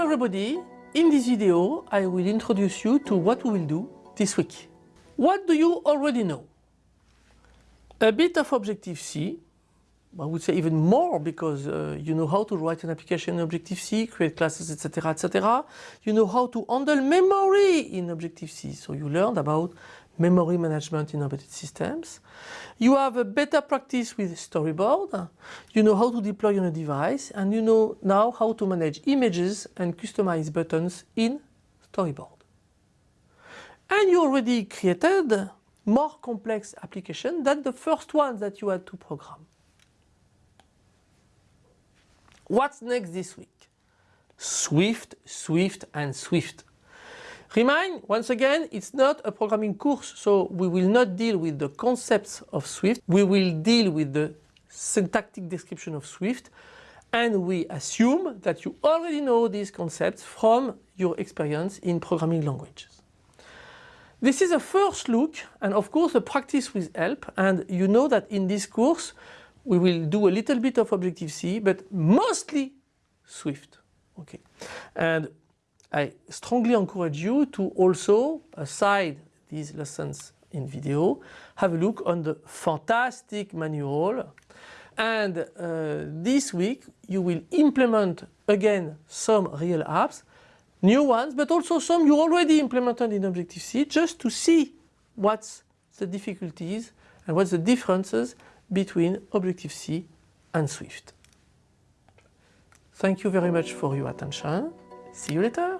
everybody, in this video I will introduce you to what we will do this week. What do you already know? A bit of Objective-C, I would say even more because uh, you know how to write an application in Objective-C, create classes, etc, etc. You know how to handle memory in Objective-C, so you learned about memory management in embedded systems. You have a better practice with storyboard. You know how to deploy on a device and you know now how to manage images and customize buttons in storyboard. And you already created more complex application than the first one that you had to program. What's next this week? Swift, Swift and Swift. Remind, once again, it's not a programming course, so we will not deal with the concepts of Swift. We will deal with the syntactic description of Swift and we assume that you already know these concepts from your experience in programming languages. This is a first look and of course a practice with help and you know that in this course we will do a little bit of Objective-C but mostly Swift. Okay. And I strongly encourage you to also, aside these lessons in video, have a look on the fantastic manual and uh, this week you will implement again some real apps, new ones, but also some you already implemented in Objective-C just to see what's the difficulties and what's the differences between Objective-C and Swift. Thank you very much for your attention. See you later.